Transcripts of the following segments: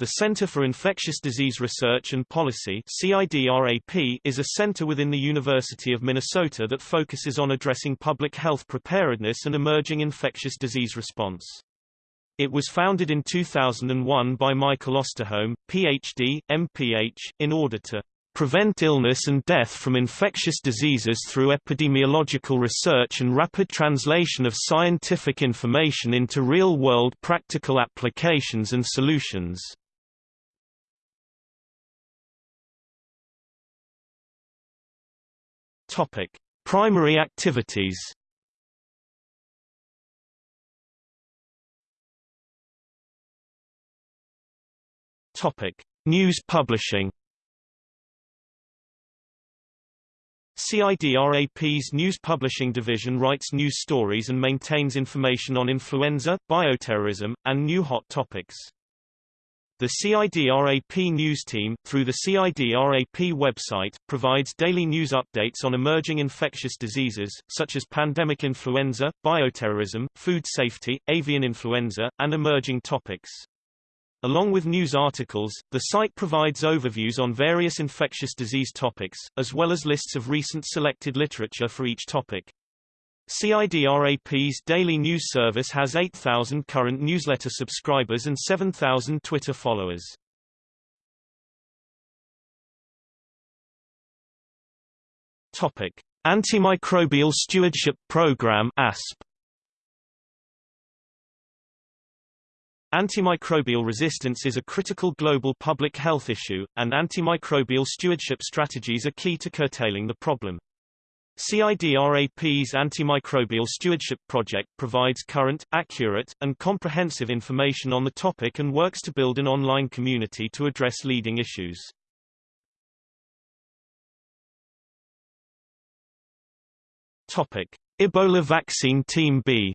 The Center for Infectious Disease Research and Policy is a center within the University of Minnesota that focuses on addressing public health preparedness and emerging infectious disease response. It was founded in 2001 by Michael Osterholm, Ph.D., MPH, in order to prevent illness and death from infectious diseases through epidemiological research and rapid translation of scientific information into real-world practical applications and solutions. Topic: Primary activities. Topic: News publishing. CIDRAP's news publishing division writes news stories and maintains information on influenza, bioterrorism, and new hot topics. The CIDRAP news team, through the CIDRAP website, provides daily news updates on emerging infectious diseases, such as pandemic influenza, bioterrorism, food safety, avian influenza, and emerging topics. Along with news articles, the site provides overviews on various infectious disease topics, as well as lists of recent selected literature for each topic. CIDRAP's daily news service has 8,000 current newsletter subscribers and 7,000 Twitter followers. Topic: Antimicrobial Stewardship Program (ASP). Antimicrobial resistance is a critical global public health issue, and antimicrobial stewardship strategies are key to curtailing the problem. CIDRAP's Antimicrobial Stewardship Project provides current, accurate, and comprehensive information on the topic and works to build an online community to address leading issues. Topic: Ebola vaccine Team B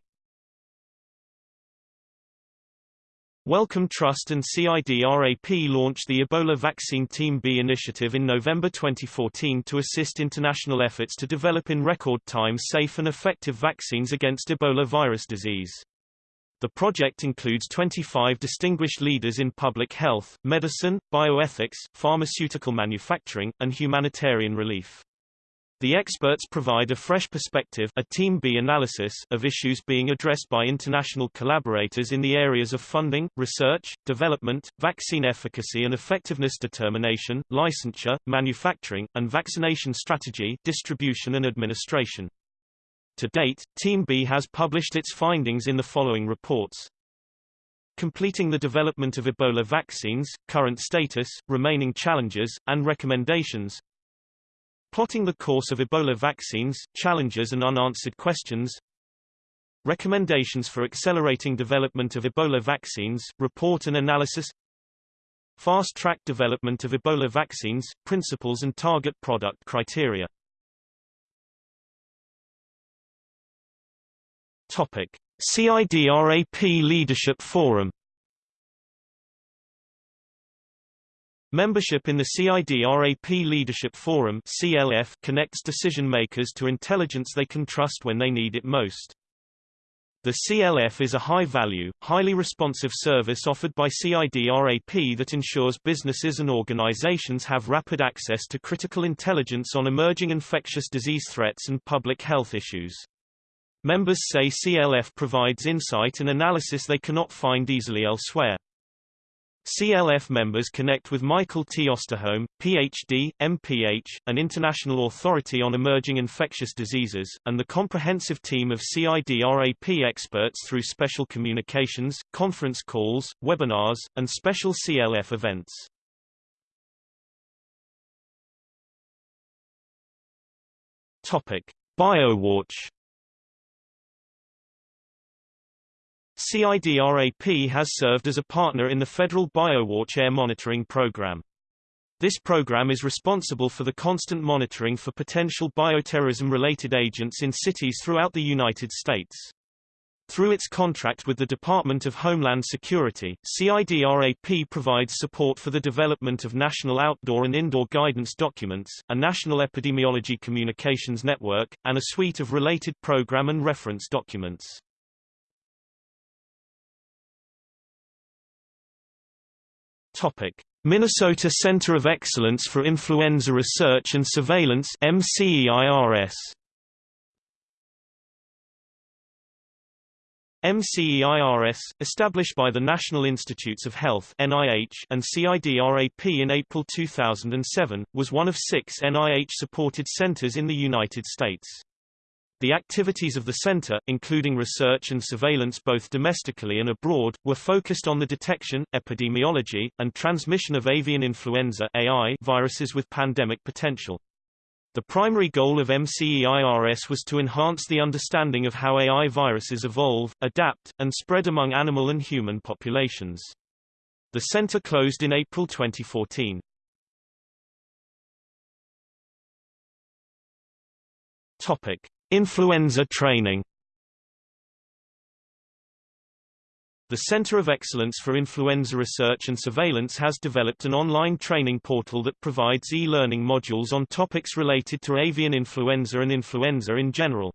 Wellcome Trust and CIDRAP launched the Ebola Vaccine Team B initiative in November 2014 to assist international efforts to develop in record time safe and effective vaccines against Ebola virus disease. The project includes 25 distinguished leaders in public health, medicine, bioethics, pharmaceutical manufacturing, and humanitarian relief. The experts provide a fresh perspective a Team B analysis of issues being addressed by international collaborators in the areas of funding, research, development, vaccine efficacy and effectiveness determination, licensure, manufacturing, and vaccination strategy distribution and administration. To date, Team B has published its findings in the following reports. Completing the development of Ebola vaccines, current status, remaining challenges, and recommendations Plotting the course of Ebola vaccines, challenges and unanswered questions. Recommendations for accelerating development of Ebola vaccines, report and analysis. Fast-track development of Ebola vaccines, principles and target product criteria. Topic. CIDRAP Leadership Forum Membership in the CIDRAP Leadership Forum CLF connects decision-makers to intelligence they can trust when they need it most. The CLF is a high-value, highly responsive service offered by CIDRAP that ensures businesses and organizations have rapid access to critical intelligence on emerging infectious disease threats and public health issues. Members say CLF provides insight and analysis they cannot find easily elsewhere. CLF members connect with Michael T. Osterholm, Ph.D., MPH, an international authority on emerging infectious diseases, and the comprehensive team of CIDRAP experts through special communications, conference calls, webinars, and special CLF events. Topic: BioWatch CIDRAP has served as a partner in the federal BioWatch air monitoring program. This program is responsible for the constant monitoring for potential bioterrorism-related agents in cities throughout the United States. Through its contract with the Department of Homeland Security, CIDRAP provides support for the development of national outdoor and indoor guidance documents, a national epidemiology communications network, and a suite of related program and reference documents. Topic: Minnesota Center of Excellence for Influenza Research and Surveillance MCEIRS. MCEIRS, established by the National Institutes of Health NIH and CIDRAP in April 2007, was one of six NIH-supported centers in the United States. The activities of the center, including research and surveillance both domestically and abroad, were focused on the detection, epidemiology, and transmission of avian influenza AI viruses with pandemic potential. The primary goal of MCEIRS was to enhance the understanding of how AI viruses evolve, adapt, and spread among animal and human populations. The center closed in April 2014. Topic: Influenza training. The Center of Excellence for Influenza Research and Surveillance has developed an online training portal that provides e-learning modules on topics related to avian influenza and influenza in general.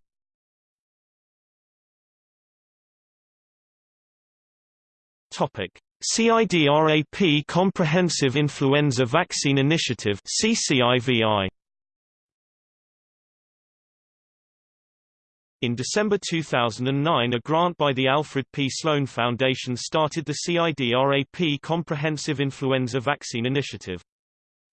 Topic: CIDRAP Comprehensive Influenza Vaccine Initiative CCIVI In December 2009 a grant by the Alfred P. Sloan Foundation started the CIDRAP Comprehensive Influenza Vaccine Initiative.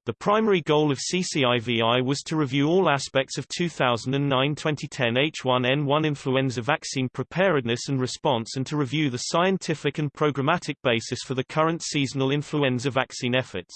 The primary goal of CCIVI was to review all aspects of 2009-2010 H1N1 influenza vaccine preparedness and response and to review the scientific and programmatic basis for the current seasonal influenza vaccine efforts.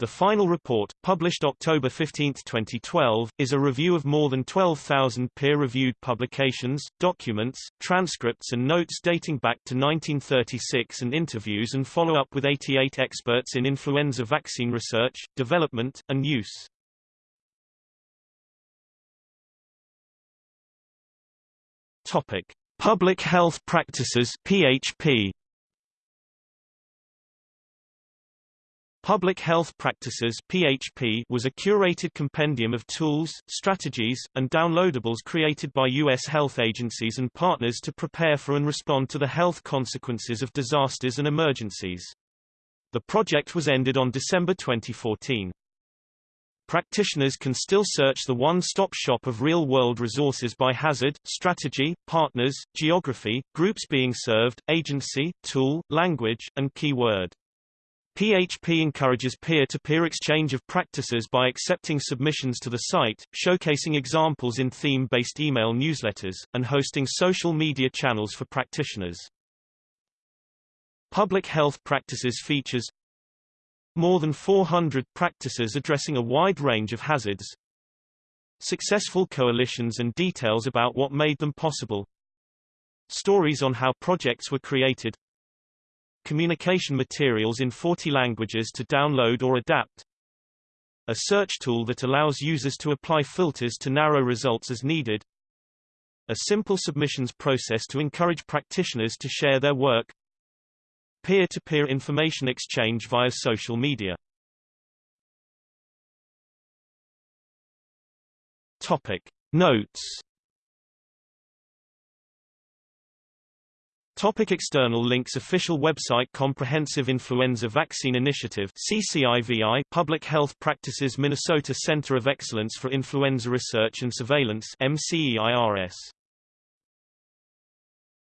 The final report, published October 15, 2012, is a review of more than 12,000 peer-reviewed publications, documents, transcripts and notes dating back to 1936 and interviews and follow-up with 88 experts in influenza vaccine research, development, and use. Topic: Public Health Practices (PHP). Public Health Practices PHP was a curated compendium of tools, strategies, and downloadables created by U.S. health agencies and partners to prepare for and respond to the health consequences of disasters and emergencies. The project was ended on December 2014. Practitioners can still search the one-stop shop of real-world resources by hazard, strategy, partners, geography, groups being served, agency, tool, language, and keyword. PHP encourages peer-to-peer -peer exchange of practices by accepting submissions to the site, showcasing examples in theme-based email newsletters, and hosting social media channels for practitioners. Public health practices features more than 400 practices addressing a wide range of hazards, successful coalitions and details about what made them possible, stories on how projects were created, communication materials in 40 languages to download or adapt, a search tool that allows users to apply filters to narrow results as needed, a simple submissions process to encourage practitioners to share their work, peer-to-peer -peer information exchange via social media. Topic. Notes Topic external links Official website Comprehensive Influenza Vaccine Initiative CCIVI Public Health Practices Minnesota Center of Excellence for Influenza Research and Surveillance MCEIRS